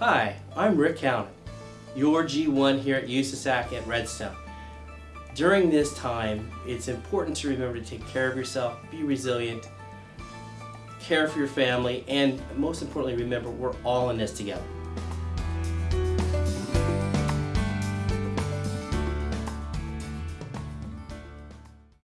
Hi, I'm Rick Cowan, your G1 here at USASAC at Redstone. During this time, it's important to remember to take care of yourself, be resilient, care for your family, and most importantly, remember we're all in this together.